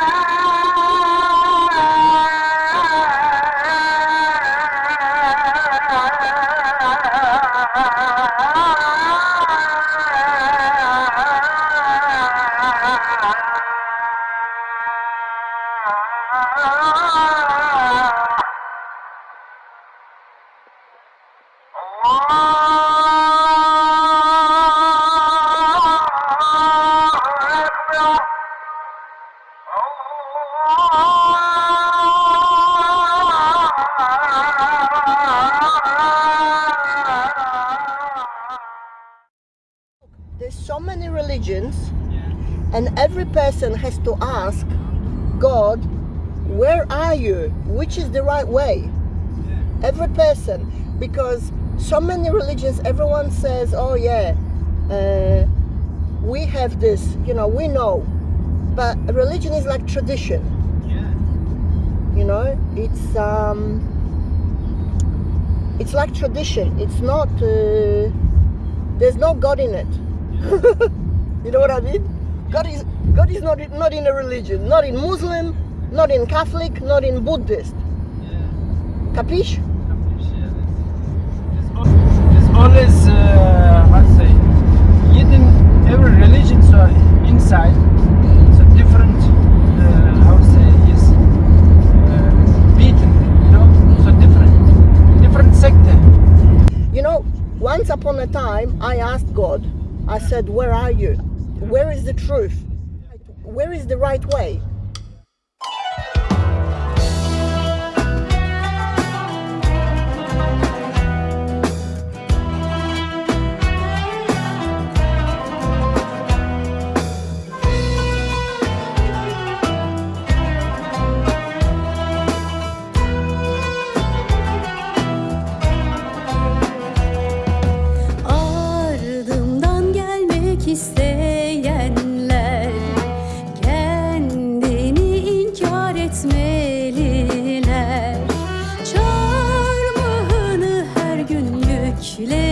There's are you? Which is the right way? Every person, because so many religions, everyone says, oh yeah, uh, we have this, you know, we know. But religion is like tradition, you know, it's um, it's like tradition. It's not, uh, there's no God in it. you know what I mean? God is God is not not in a religion, not in Muslim, not in Catholic, not in Buddhist. Capish? It's always, uh, how to say, hidden, every religion so inside, so different, uh, how to say, is uh, beaten, you know, so different, different sector. You know, once upon a time I asked God, I said, Where are you? Where is the truth? Where is the right way? suis les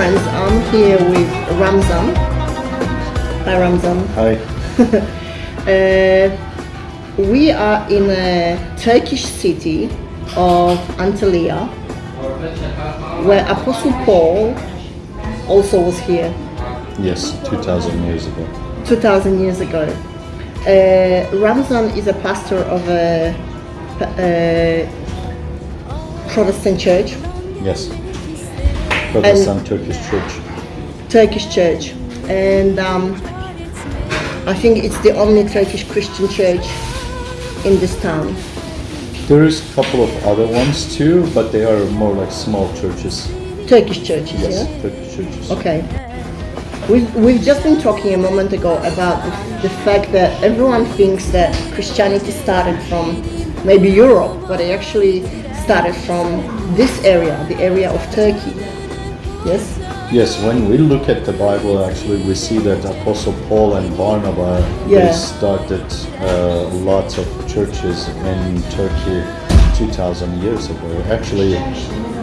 friends, I'm here with Ramzan. Hi Ramzan. Hi. Uh, we are in a Turkish city of Antalya where Apostle Paul also was here Yes, 2000 years ago. 2000 years ago. Uh, Ramzan is a pastor of a, a Protestant church, Yes. Protestant Turkish Church. Turkish church, and um, I think it's the only Turkish Christian church in this town. There is a couple of other ones too, but they are more like small churches. Turkish churches, Yes, yeah? Turkish churches. Okay. We've, we've just been talking a moment ago about the, the fact that everyone thinks that Christianity started from maybe Europe, but it actually started from this area, the area of Turkey. Yes? Yes, when we look at the Bible, actually, we see that Apostle Paul and Barnabas Yeah. they started uh, lots of churches in Turkey 2,000 years ago. Actually,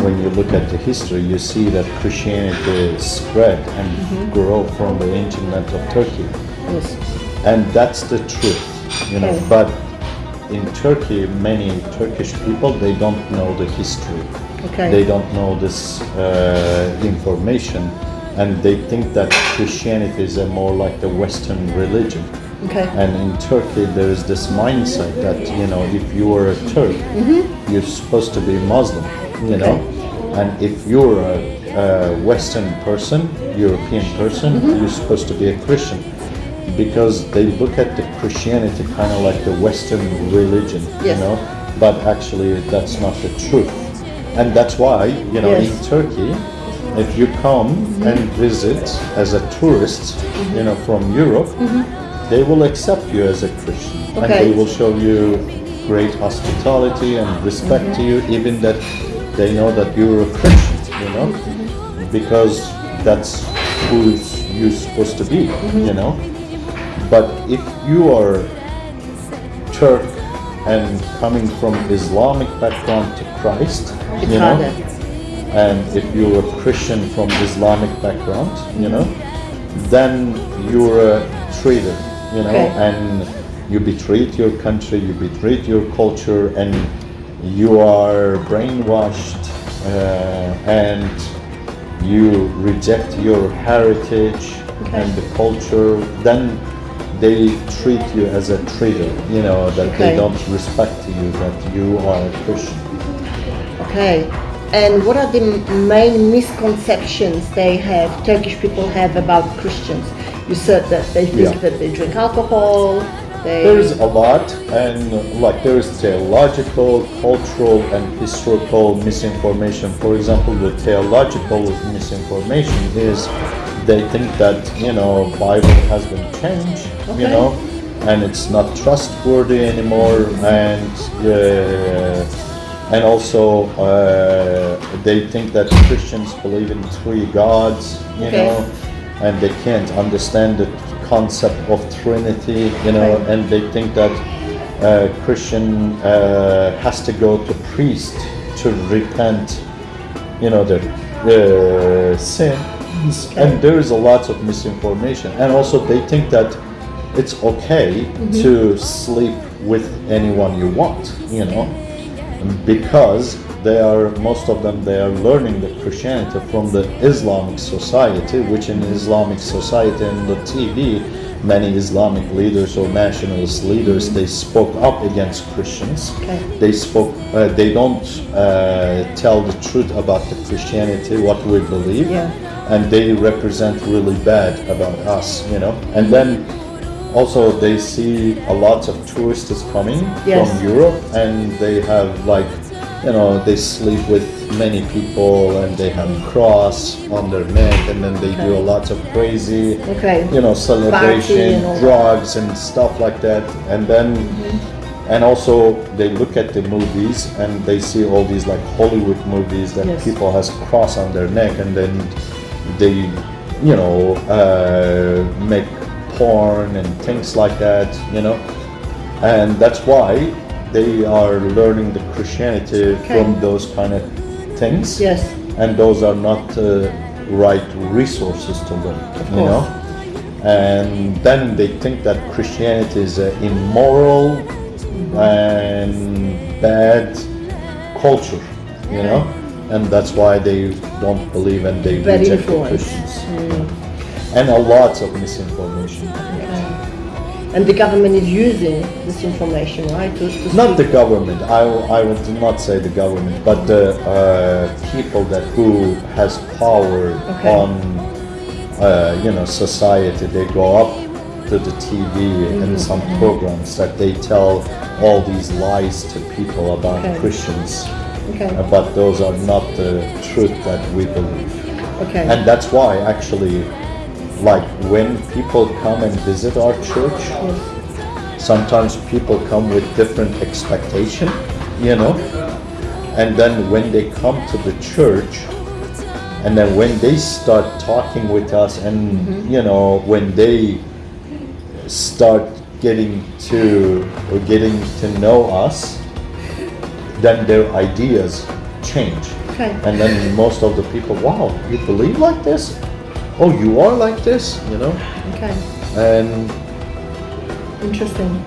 when you look at the history, you see that Christianity spread and Mm-hmm. grew from the ancient land of Turkey. Yes. and that's the truth you know Okay. but in turkey many turkish people they don't know the history Okay. they don't know this uh, information and they think that christianity is a more like a western religion. Okay. and in turkey there is this mindset that you know if you are a turk you're supposed to be muslim you know? And if you're a, a western person european person you're supposed to be a christian. Because they look at the Christianity kind of like the Western religion, you know, but actually that's not the truth. And that's why you know Yes. in Turkey, if you come and visit as a tourist, you know from Europe, mm-hmm. they will accept you as a Christian, and they will show you great hospitality and respect to you, even that they know that you're a Christian, you know, mm-hmm. because that's who you're supposed to be, you know. But if you are Turk and coming from Islamic background to Christ, you know, and if you're a Christian from Islamic background, you know, then you're a traitor, you know, Okay. and you betrayed your country, you betrayed your culture, and you are brainwashed, uh, and you reject your heritage and the culture, then they treat you as a traitor, you know, that Okay. they don't respect you, that you are a Christian. Okay. And what are the main misconceptions they have, Turkish people have about Christians? You said that they think Yeah. that they drink alcohol, they... There's a lot, and like there is theological, cultural, and historical misinformation. For example, the theological misinformation is they think that you know Bible has been changed, you know, and it's not trustworthy anymore, and uh, and also uh, they think that Christians believe in three gods, you Okay. know, and they can't understand the concept of Trinity, you know, Okay. and they think that uh, Christian uh, has to go to priest to repent, you know, the uh, and there is a lot of misinformation, and also they think that it's okay to sleep with anyone you want, you know, because they are most of them they are learning the Christianity from the Islamic society, which in Islamic society and the TV, many Islamic leaders or nationalist leaders they spoke up against Christians. Okay. They spoke. Uh, they don't uh, tell the truth about the Christianity, what we believe, Yeah. And they represent really bad about us, you know. And then also they see a lot of tourists coming Yes. from Europe, and they have like, you know, they sleep with many people, and they have cross on their neck, and then they do a lot of crazy, Okay. you know, celebration, and drugs and stuff like that, and then. And also, they look at the movies and they see all these like Hollywood movies that Yes. people has cross on their neck, and then they, you know, uh, make porn and things like that, you know, and that's why they are learning the Christianity from those kind of things. Yes. And those are not uh, right resources to learn, you know. And then they think that Christianity is uh, immoral and bad culture, you know, and that's why they don't believe and they Bad reject the. Christians. And a lot of misinformation. And the government is using this information, right? To, to Not the government. I, I would not say the government, but the uh, people that who has power Okay. on uh, you know society. They go up to the TV Mm-hmm. and some programs that they tell all these lies to people about Okay. Christians, Okay. But those are not the truth that we believe. Okay. And that's why actually, like when people come and visit our church, sometimes people come with different expectation, you know. And then when they come to the church, and then when they start talking with us, and mm-hmm. you know, when they start getting to or getting to know us, then their ideas change. Okay. And then most of the people, wow, you believe like this? Oh, you are like this, you know? Okay. And Interesting.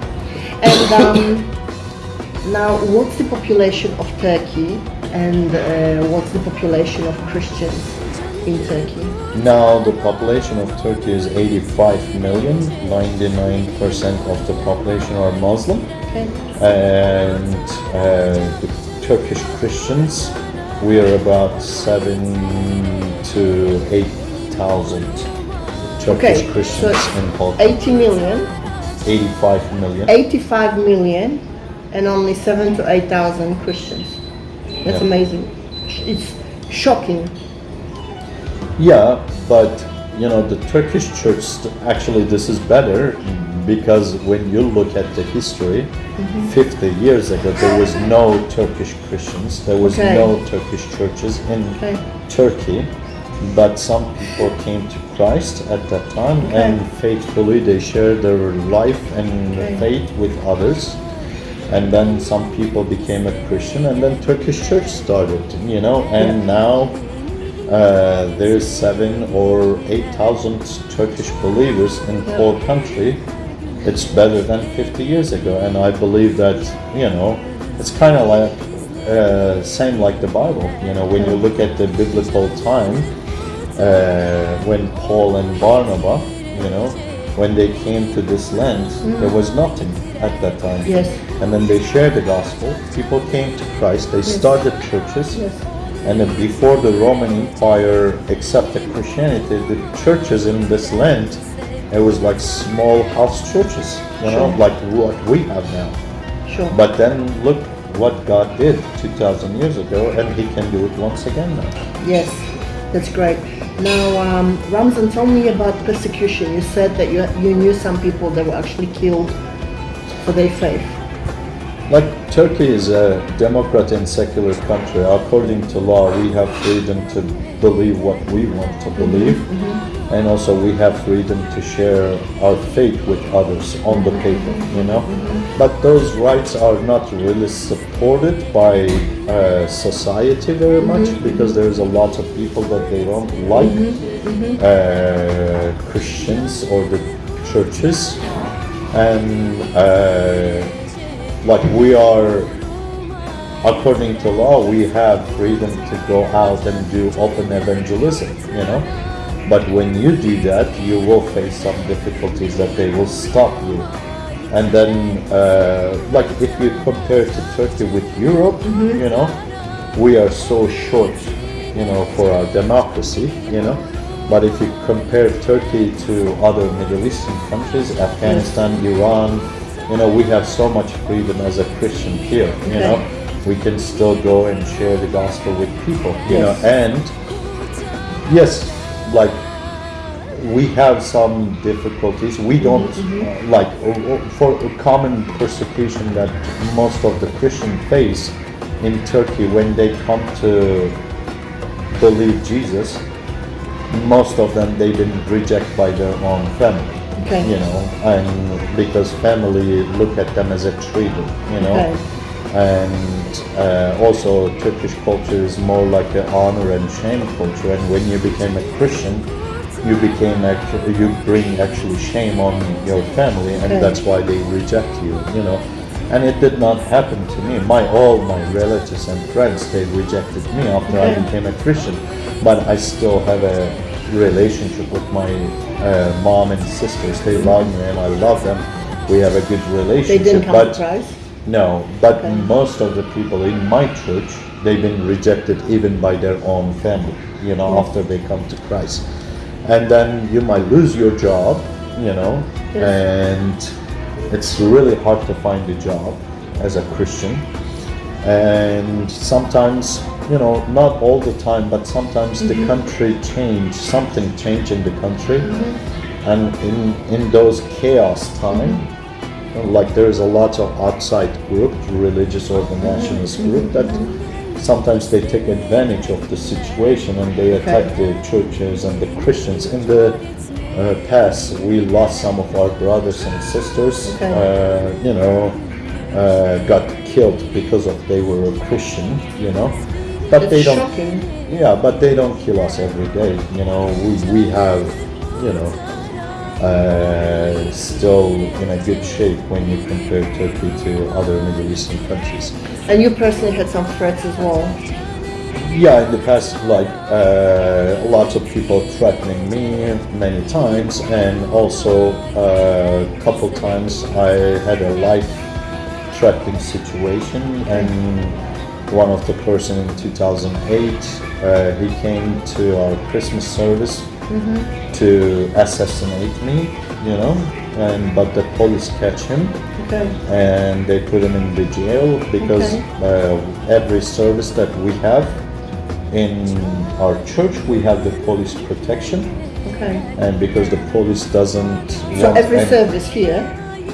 And um, now, what's the population of Turkey, and uh, what's the population of Christians in Turkey? now the population of Turkey is 85 million. 99% of the population are Muslim. And uh, the Turkish Christians, we are about seven to 8,000 Turkish Okay, Christians so in Turkey. 80 million, 85 million. 85 million, and only 7 to 8,000 Christians. That's Yeah. amazing. it's shocking. Yeah, but you know the Turkish church actually this is better because when you look at the history, Mm-hmm. 50 years ago there was no Turkish Christians, there was Okay. no Turkish churches in Okay. Turkey, but some people came to Christ at that time Okay. and faithfully they shared their life and faith with others. And then some people became a Christian, and then Turkish church started, you know, and now uh, there's seven or eight thousand Turkish believers in Yeah. whole country. It's better than 50 years ago, and I believe that you know it's kind of like uh, same like the Bible. You know, when you look at the biblical time, uh, when Paul and Barnabas, you know, when they came to this land, there was nothing at that time. Yes. And then they shared the gospel. People came to Christ. They started churches. Yes. And then before the Roman Empire accepted Christianity, the churches in this land, it was like small house churches, you know, Sure. like what we have now. Sure. But then look what God did 2,000 years ago, and He can do it once again now. Yes, that's great. Now, um, Ramzan, tell me about persecution. You said that you, you knew some people that were actually killed for their faith. Like Turkey is a democrat and secular country. According to law, we have freedom to believe what we want to believe, and also we have freedom to share our faith with others on the paper. You know, but those rights are not really supported by uh, society very much because there's a lot of people that they don't like uh, Christians or the churches, and. Uh, like we are according to law we have freedom to go out and do open evangelism you know? But when you do that you will face some difficulties that they will stop you. And then uh, like if you compare to turkey with europe you know we are so short you know for our democracy you know? But if you compare turkey to other middle eastern countries afghanistan iran you know we have so much freedom as a christian here you Okay. know. We can still go and share the gospel with people you know. And yes like we have some difficulties. We don't uh, like uh, uh, for a common persecution that most of the christian face in turkey when they come to believe jesus most of them they've been rejected by their own family Okay. you know and because family look at them as a traitor you know Okay. and uh, also Turkish culture is more like an honor and shame culture and when you became a Christian you became actually you bring actually shame on your family and Okay. that's why they reject you you know and it did not happen to me my all my relatives and friends they rejected me after I became a Christian but I still have a relationship with my uh, mom and sisters they love me and I love them we have a good relationship. They didn't come but to Christ. no, but Okay. most of the people in my church, they've been rejected even by their own family, you know, Yes. after they come to Christ. And then you might lose your job, you know, Yes. and it's really hard to find a job as a Christian. And sometimes, you know, not all the time, but sometimes the mm-hmm. country change, something change in the country. Mm-hmm. And in, in those chaos time, mm-hmm. like there's a lot of outside group, religious or the nationalist group that sometimes they take advantage of the situation and they attack the churches and the Christians. In the uh, past, we lost some of our brothers and sisters, Okay. uh, you know, uh, got killed because of they were a Christian, you know. But It's they don't. shocking. Yeah, but they don't kill us every day. You know, we, we have, you know, uh, still in a good shape when you compare Turkey to other Middle Eastern countries. And you personally had some threats as well. Yeah, in the past, like uh, lots of people threatening me many times, and also uh, a couple times I had a life-threatening situation, and one of the person in 2008, uh, he came to our Christmas service to assassinate me, you know, and but the police catch him Okay. and they put him in the jail because Okay. uh, every service that we have in our church we have the police protection, Okay. and because the police doesn't. So every service here,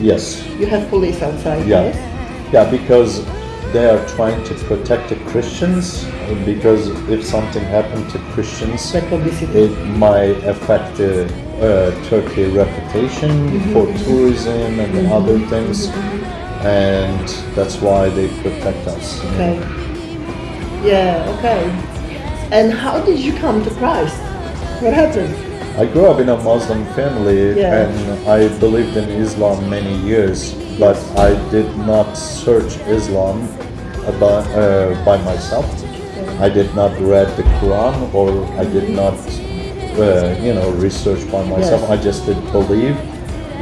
Yes. you have police outside. Yeah, Yes. Yeah, because they are trying to protect the Christians. Because if something happened to Christians, it might affect the uh, Turkey reputation for tourism and other things, and that's why they protect us. know. Okay. Yeah. Okay. And how did you come to Christ? What happened? I grew up in a Muslim family Yeah. and I believed in Islam many years, but I did not search Islam about, uh, by myself. I did not read the Quran or I did not, uh, you know, research by myself. Yes. I just did believe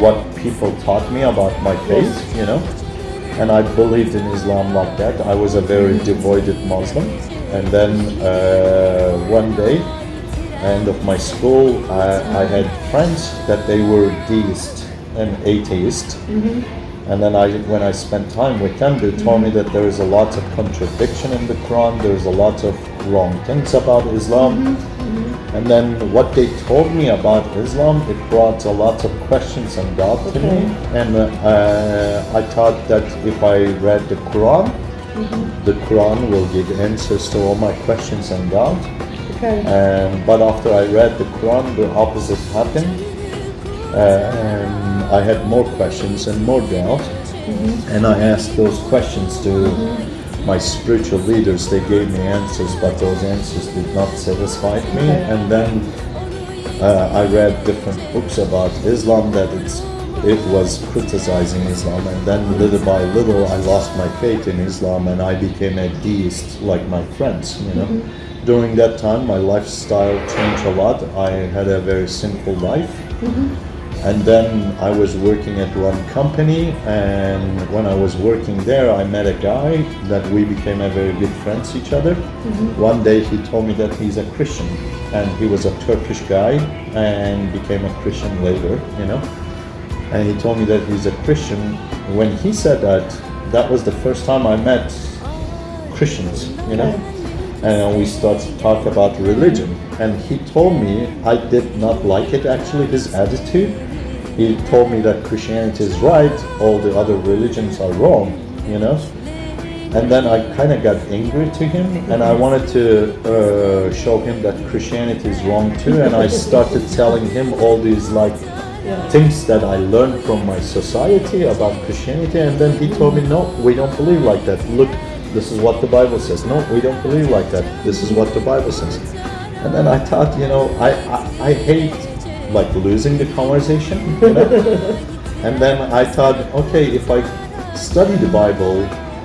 what people taught me about my faith, you know. And I believed in Islam like that. I was a very devoted Muslim. And then uh, one day, end of my school, I, I had friends that they were deist and atheist. And then I, when I spent time with them, they told me that there is a lot of contradiction in the Quran. There's a lot of wrong things about Islam. And then what they told me about Islam, it brought a lot of questions and doubt to me. And uh, I thought that if I read the Quran, the Quran will give answers to all my questions and doubt. Okay. Um, but after I read the Quran, the opposite happened. Uh, I had more questions and more doubt. And I asked those questions to my spiritual leaders. They gave me answers, but those answers did not satisfy me. Okay. And then uh, I read different books about Islam that it's it was criticizing Islam, and then little by little I lost my faith in Islam, and I became a deist like my friends. You know, during that time my lifestyle changed a lot. I had a very simple life. And then I was working at one company, and when I was working there, I met a guy that we became a very good friends each other. Mm-hmm. One day he told me that he's a Christian, and he was a Turkish guy and became a Christian later, you know. And he told me that he's a Christian. When he said that, that was the first time I met Christians, you know. And we started to talk about religion. And he told me I did not like it actually, his attitude. He told me that Christianity is right, all the other religions are wrong, you know. And then I kind of got angry to him, and I wanted to uh, show him that Christianity is wrong too. And I started telling him all these like things that I learned from my society about Christianity. And then he told me, "No, we don't believe like that. Look, this is what the Bible says. No, we don't believe like that. This is what the Bible says." And then I thought, you know, I I, I hate like losing the conversation. You know? and then I thought, okay, if I study the Bible,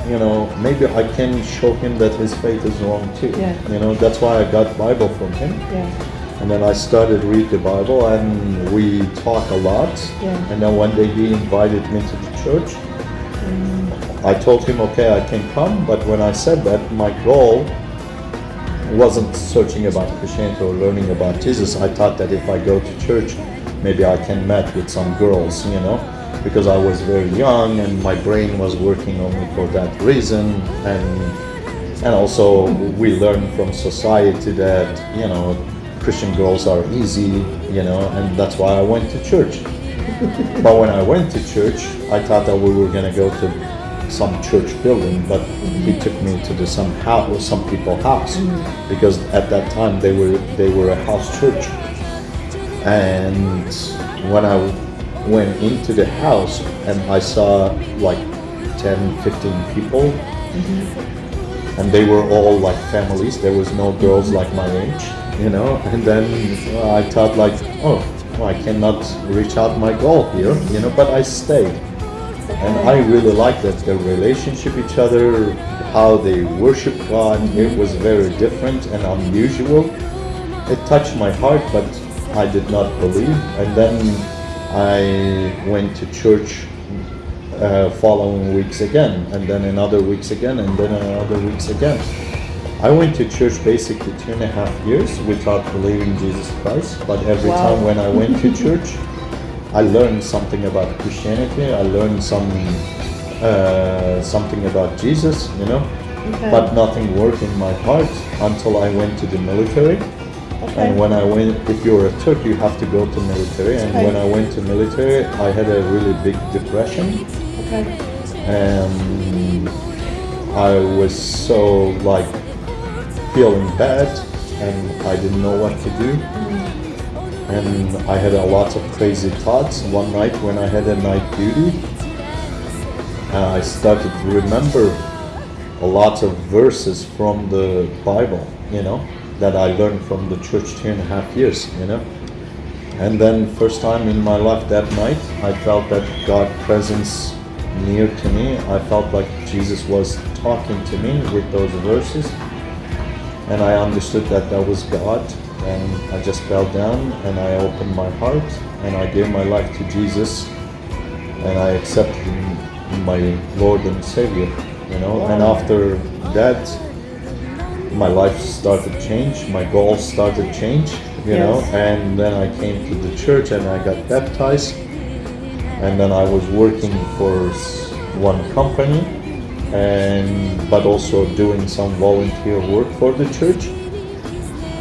you know, maybe I can show him that his faith is wrong too. Yeah. You know, that's why I got Bible from him. Yeah. And then I started read the Bible and we talk a lot. Yeah. And then one day he invited me to the church. Mm. I told him, okay, I can come. But when I said that, my goal wasn't searching about Christianity or learning about Jesus. I thought that if I go to church, maybe I can meet with some girls, you know, because I was very young and my brain was working only for that reason. And and also we learn from society that you know Christian girls are easy, you know, and that's why I went to church. but when I went to church, I thought that we were gonna go to some church building, but he took me to the some house, some people house, because at that time they were they were a house church. And when I went into the house and I saw like 10, 15 people, mm-hmm. and they were all like families. There was no girls mm-hmm. like my age, you know. And then I thought like, oh, I cannot reach out my goal here, you know. But I stayed, and I really liked that the relationship each other, how they worship God. It was very different and unusual. It touched my heart, but I did not believe. And then I went to church uh, following weeks again, and then another weeks again, and then another weeks again. I went to church basically two and a half years without believing Jesus Christ, but every Wow. time when I went to church, I learned something about Christianity. I learned some uh, something about Jesus, you know, Okay. but nothing worked in my heart until I went to the military. Okay. And when I went, if you're a Turk, you have to go to military. And Okay. when I went to military, I had a really big depression. Okay. and I was so like feeling bad and I didn't know what to do and I had a lot of crazy thoughts one night when I had a night duty uh, I started to remember a lot of verses from the Bible you know that I learned from the church two and a half years you know and then first time in my life that night, I felt that God presence near to me. I felt like Jesus was talking to me with those verses. And I understood that that was God. And I just fell down and I opened my heart and I gave my life to Jesus. And I accepted him my Lord and Savior, you know. And after that, my life started to change, my goals started to change, you know, and then I came to the church and I got baptized, and then I was working for one company, and but also doing some volunteer work for the church.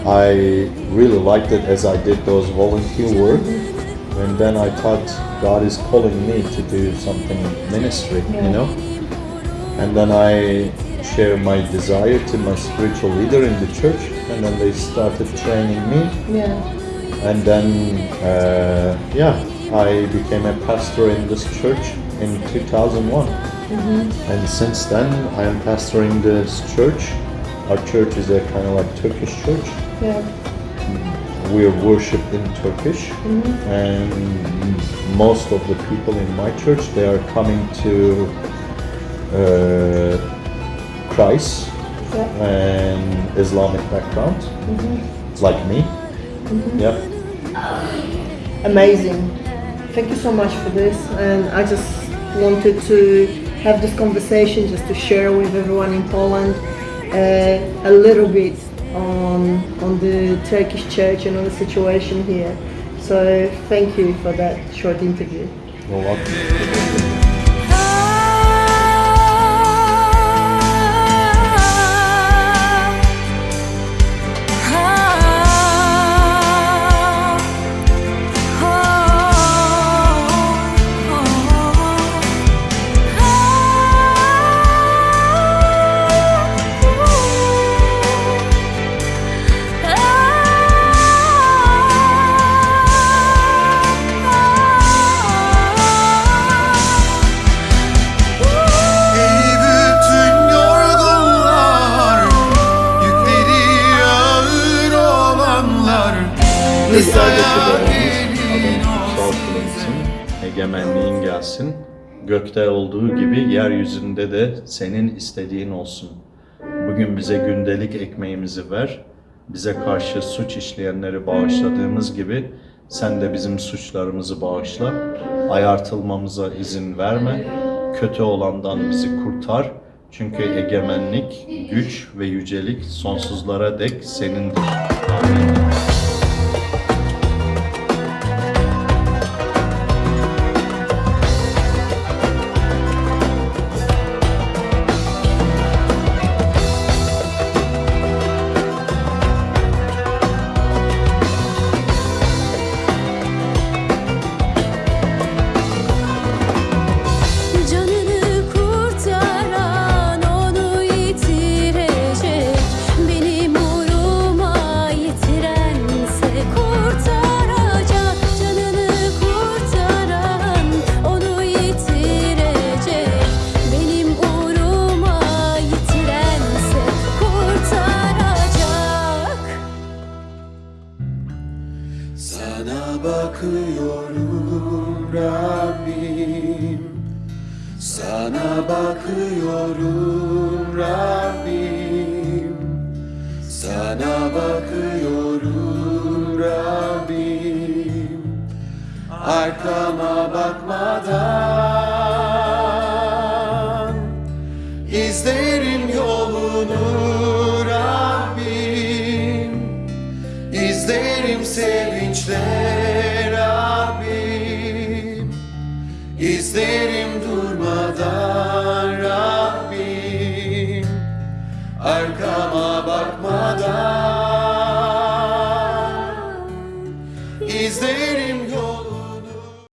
I really liked it as I did those volunteer work, and then I thought God is calling me to do something ministry, you know. And then I share my desire to my spiritual leader in the church, and then they started training me. Yeah. And then, uh, yeah, I became a pastor in this church in 2001. And since then, I am pastoring this church. Our church is a kind of like Turkish church. Yeah. We are worshipped in Turkish, and most of the people in my church they are coming to uh, Christ Yeah. and Islamic background, like me. Yep. Amazing. Thank you so much for this. And I just wanted to have this conversation just to share with everyone in Poland uh, a little bit on on the Turkish church and on the situation here. So thank you for that short interview. You're welcome. Gökte olduğu gibi yeryüzünde de senin istediğin olsun. Bugün bize gündelik ekmeğimizi ver. Bize karşı suç işleyenleri bağışladığımız gibi sen de bizim suçlarımızı bağışla. Ayartılmamıza izin verme. Kötü olandan bizi kurtar. Çünkü egemenlik, güç ve yücelik sonsuzlara dek senindir. Amin. Bakıyorum Rabbim. Sana bakıyorum Rabbim. Sana bakıyorum Rabbim. Arkama bakmadan İzlerim yolunu Rabbim. İzlerim sevinçle İzlerim